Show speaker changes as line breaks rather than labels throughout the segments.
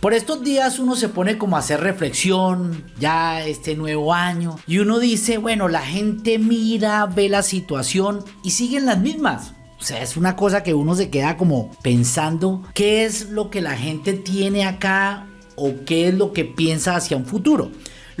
Por estos días uno se pone como a hacer reflexión, ya este nuevo año, y uno dice, bueno, la gente mira, ve la situación y siguen las mismas. O sea, es una cosa que uno se queda como pensando qué es lo que la gente tiene acá o qué es lo que piensa hacia un futuro.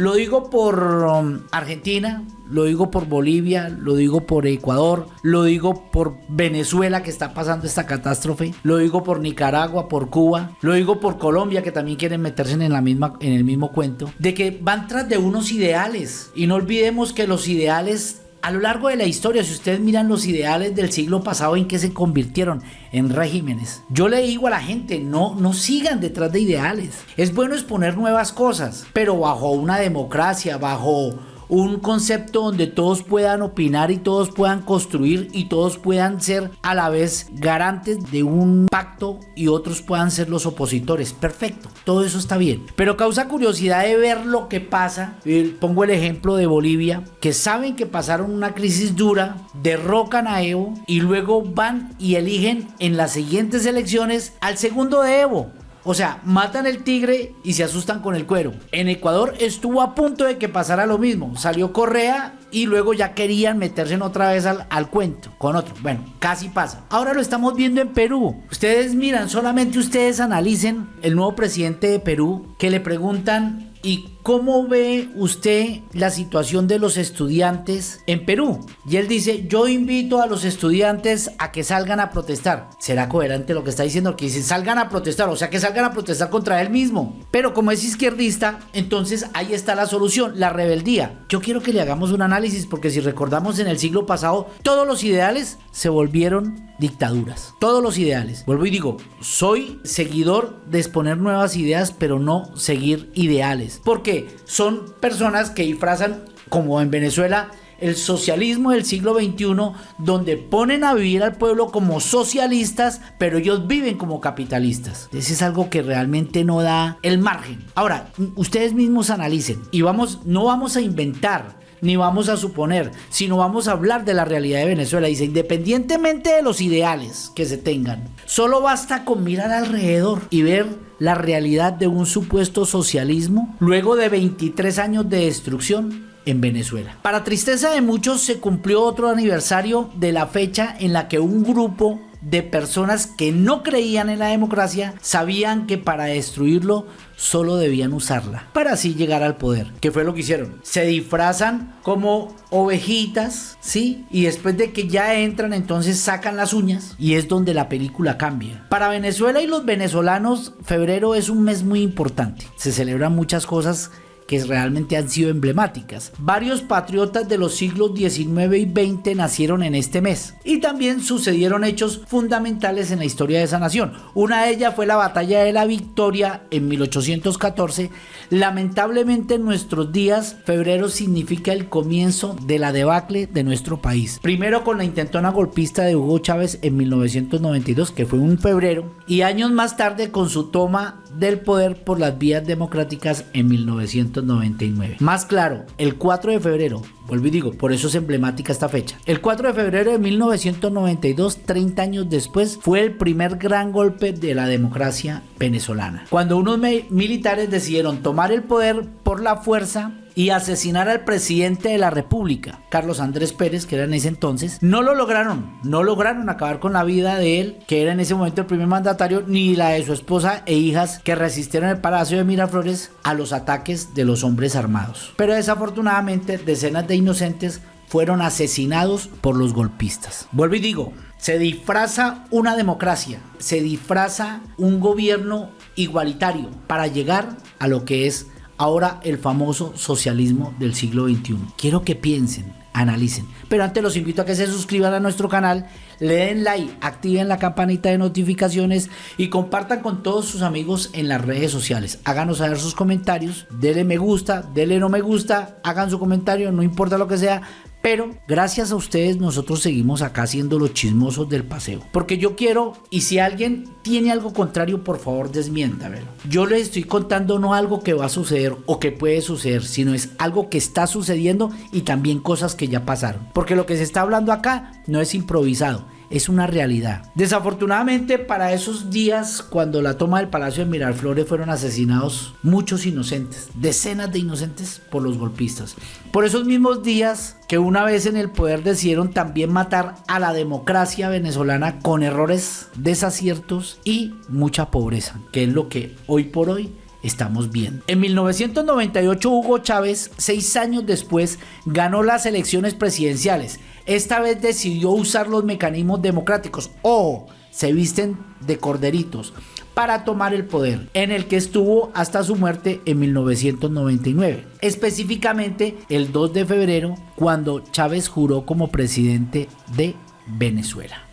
Lo digo por um, Argentina, lo digo por Bolivia, lo digo por Ecuador, lo digo por Venezuela que está pasando esta catástrofe, lo digo por Nicaragua, por Cuba, lo digo por Colombia que también quieren meterse en, la misma, en el mismo cuento, de que van tras de unos ideales. Y no olvidemos que los ideales a lo largo de la historia, si ustedes miran los ideales del siglo pasado en que se convirtieron en regímenes, yo le digo a la gente, no, no sigan detrás de ideales. Es bueno exponer nuevas cosas, pero bajo una democracia, bajo un concepto donde todos puedan opinar y todos puedan construir y todos puedan ser a la vez garantes de un pacto y otros puedan ser los opositores. Perfecto, todo eso está bien. Pero causa curiosidad de ver lo que pasa. Pongo el ejemplo de Bolivia, que saben que pasaron una crisis dura, derrocan a Evo y luego van y eligen en las siguientes elecciones al segundo de Evo. O sea, matan el tigre y se asustan con el cuero. En Ecuador estuvo a punto de que pasara lo mismo. Salió Correa y luego ya querían meterse en otra vez al, al, cuento con otro. Bueno, casi pasa. Ahora lo estamos viendo en Perú. Ustedes miran, solamente ustedes analicen el nuevo presidente de Perú que le preguntan ¿Y cómo ve usted la situación de los estudiantes en Perú? Y él dice, yo invito a los estudiantes a que salgan a protestar. ¿Será coherente lo que está diciendo? Que dice, salgan a protestar, o sea, que salgan a protestar contra él mismo. Pero como es izquierdista, entonces ahí está la solución, la rebeldía. Yo quiero que le hagamos un análisis porque si recordamos en el siglo pasado, todos los ideales se volvieron dictaduras. Todos los ideales. Vuelvo y digo, soy seguidor de exponer nuevas ideas, pero no seguir ideales. Porque son personas que disfrazan, como en Venezuela, el socialismo del siglo XXI, donde ponen a vivir al pueblo como socialistas, pero ellos viven como capitalistas. Eso es algo que realmente no da el margen. Ahora, ustedes mismos analicen y vamos, no vamos a inventar ni vamos a suponer, sino vamos a hablar de la realidad de Venezuela. Dice, independientemente de los ideales que se tengan, solo basta con mirar alrededor y ver la realidad de un supuesto socialismo luego de 23 años de destrucción en Venezuela. Para tristeza de muchos se cumplió otro aniversario de la fecha en la que un grupo de personas que no creían en la democracia sabían que para destruirlo solo debían usarla para así llegar al poder. ¿Qué fue lo que hicieron? Se disfrazan como ovejitas, ¿sí? Y después de que ya entran, entonces sacan las uñas y es donde la película cambia. Para Venezuela y los venezolanos, febrero es un mes muy importante. Se celebran muchas cosas que realmente han sido emblemáticas. Varios patriotas de los siglos XIX y XX nacieron en este mes y también sucedieron hechos fundamentales en la historia de esa nación. Una de ellas fue la batalla de la Victoria en 1814. Lamentablemente en nuestros días febrero significa el comienzo de la debacle de nuestro país. Primero con la intentona golpista de Hugo Chávez en 1992 que fue un febrero y años más tarde con su toma del poder por las vías democráticas en 1999. Más claro, el 4 de febrero, vuelvo y digo, por eso es emblemática esta fecha. El 4 de febrero de 1992, 30 años después, fue el primer gran golpe de la democracia venezolana. Cuando unos militares decidieron tomar el poder por la fuerza y asesinar al presidente de la República, Carlos Andrés Pérez, que era en ese entonces, no lo lograron, no lograron acabar con la vida de él, que era en ese momento el primer mandatario, ni la de su esposa e hijas que resistieron el Palacio de Miraflores a los ataques de los hombres armados. Pero desafortunadamente decenas de inocentes fueron asesinados por los golpistas. Vuelvo y digo, se disfraza una democracia, se disfraza un gobierno igualitario para llegar a lo que es ahora el famoso socialismo del siglo XXI. Quiero que piensen, analicen. Pero antes los invito a que se suscriban a nuestro canal, le den like, activen la campanita de notificaciones y compartan con todos sus amigos en las redes sociales. Háganos saber sus comentarios, denle me gusta, denle no me gusta, hagan su comentario, no importa lo que sea, pero gracias a ustedes nosotros seguimos acá siendo los chismosos del paseo. Porque yo quiero, y si alguien tiene algo contrario, por favor desmiéntamelo. Yo les estoy contando no algo que va a suceder o que puede suceder, sino es algo que está sucediendo y también cosas que ya pasaron. Porque lo que se está hablando acá no es improvisado es una realidad. Desafortunadamente para esos días cuando la toma del Palacio de Miraflores fueron asesinados muchos inocentes, decenas de inocentes por los golpistas. Por esos mismos días que una vez en el poder decidieron también matar a la democracia venezolana con errores, desaciertos y mucha pobreza, que es lo que hoy por hoy estamos viendo. En 1998 Hugo Chávez, seis años después, ganó las elecciones presidenciales. Esta vez decidió usar los mecanismos democráticos. Ojo, se visten de corderitos para tomar el poder, en el que estuvo hasta su muerte en 1999. Específicamente el 2 de febrero, cuando Chávez juró como presidente de Venezuela.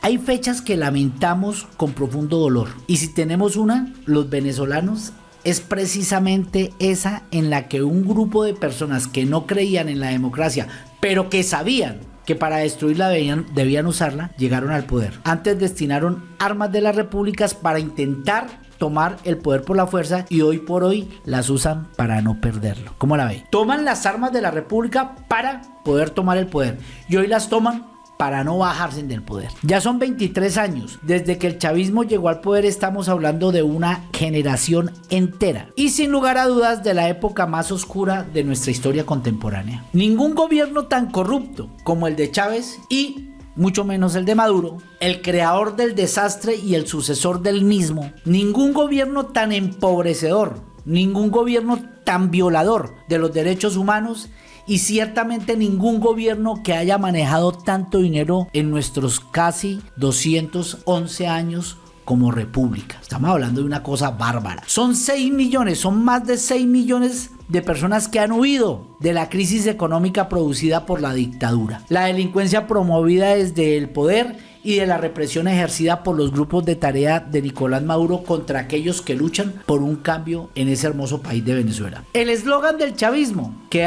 Hay fechas que lamentamos con profundo dolor y si tenemos una, los venezolanos es precisamente esa en la que un grupo de personas que no creían en la democracia, pero que sabían que para destruirla debían, debían usarla, llegaron al poder. Antes destinaron armas de las repúblicas para intentar tomar el poder por la fuerza y hoy por hoy las usan para no perderlo. ¿Cómo la ve? Toman las armas de la república para poder tomar el poder y hoy las toman para no bajarse del poder. Ya son 23 años. Desde que el chavismo llegó al poder estamos hablando de una generación entera. Y sin lugar a dudas de la época más oscura de nuestra historia contemporánea. Ningún gobierno tan corrupto como el de Chávez y mucho menos el de Maduro, el creador del desastre y el sucesor del mismo, ningún gobierno tan empobrecedor, ningún gobierno tan violador de los derechos humanos y ciertamente ningún gobierno que haya manejado tanto dinero en nuestros casi 211 años como república. Estamos hablando de una cosa bárbara. Son 6 millones, son más de 6 millones de personas que han huido de la crisis económica producida por la dictadura. La delincuencia promovida desde el poder y de la represión ejercida por los grupos de tarea de Nicolás Maduro contra aquellos que luchan por un cambio en ese hermoso país de Venezuela. El eslogan del chavismo, que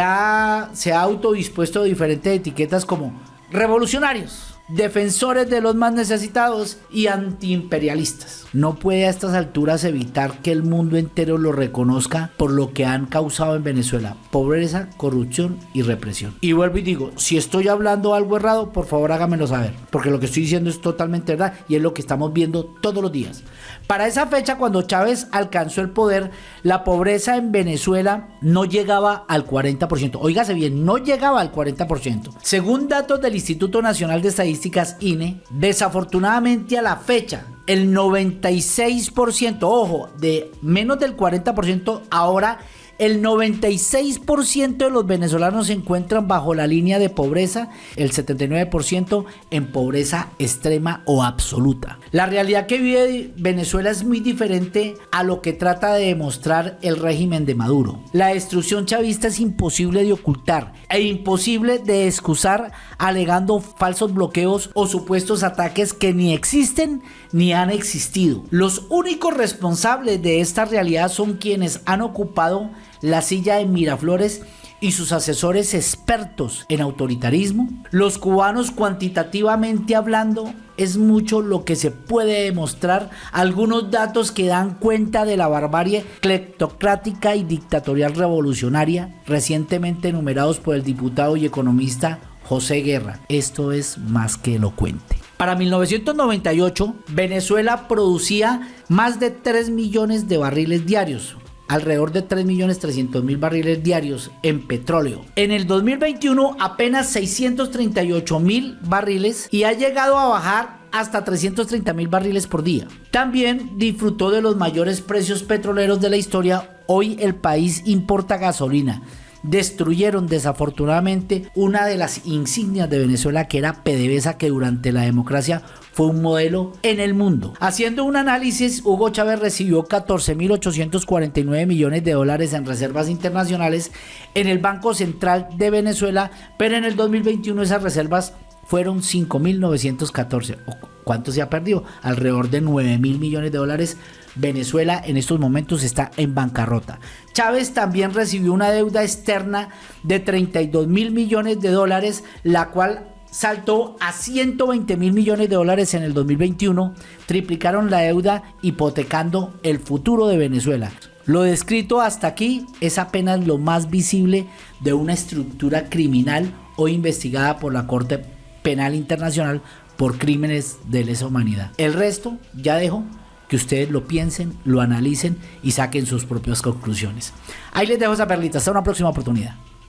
se ha autodispuesto diferentes etiquetas como revolucionarios, defensores de los más necesitados y antiimperialistas. No puede a estas alturas evitar que el mundo entero lo reconozca por lo que han causado en Venezuela, pobreza, corrupción y represión. Y vuelvo y digo, si estoy hablando algo errado, por favor hágamelo saber, porque lo que estoy diciendo es totalmente verdad y es lo que estamos viendo todos los días. Para esa fecha, cuando Chávez alcanzó el poder, la pobreza en Venezuela no llegaba al 40%. Óigase bien, no llegaba al 40%. Según datos del Instituto Nacional de Estadística, INE, desafortunadamente a la fecha, el 96%, ojo, de menos del 40%, ahora el 96% de los venezolanos se encuentran bajo la línea de pobreza, el 79% en pobreza extrema o absoluta. La realidad que vive Venezuela es muy diferente a lo que trata de demostrar el régimen de Maduro. La destrucción chavista es imposible de ocultar e imposible de excusar alegando falsos bloqueos o supuestos ataques que ni existen ni han existido. Los únicos responsables de esta realidad son quienes han ocupado la silla de Miraflores y sus asesores expertos en autoritarismo, los cubanos cuantitativamente hablando es mucho lo que se puede demostrar, algunos datos que dan cuenta de la barbarie cleptocrática y dictatorial revolucionaria recientemente enumerados por el diputado y economista José Guerra. Esto es más que elocuente. Para 1998, Venezuela producía más de 3 millones de barriles diarios, alrededor de 3.300.000 barriles diarios en petróleo. En el 2021 apenas 638.000 barriles y ha llegado a bajar hasta 330.000 barriles por día. También disfrutó de los mayores precios petroleros de la historia. Hoy el país importa gasolina destruyeron desafortunadamente una de las insignias de Venezuela que era PDVSA que durante la democracia fue un modelo en el mundo. Haciendo un análisis, Hugo Chávez recibió 14.849 millones de dólares en reservas internacionales en el Banco Central de Venezuela, pero en el 2021 esas reservas fueron 5.914. ¿Cuánto se ha perdido? Alrededor de 9 mil millones de dólares. Venezuela en estos momentos está en bancarrota. Chávez también recibió una deuda externa de 32 mil millones de dólares, la cual saltó a 120 mil millones de dólares en el 2021, triplicaron la deuda hipotecando el futuro de Venezuela. Lo descrito hasta aquí es apenas lo más visible de una estructura criminal o investigada por la Corte Penal Internacional por crímenes de lesa humanidad. El resto ya dejo que ustedes lo piensen, lo analicen y saquen sus propias conclusiones. Ahí les dejo esa perlita. Hasta una próxima oportunidad.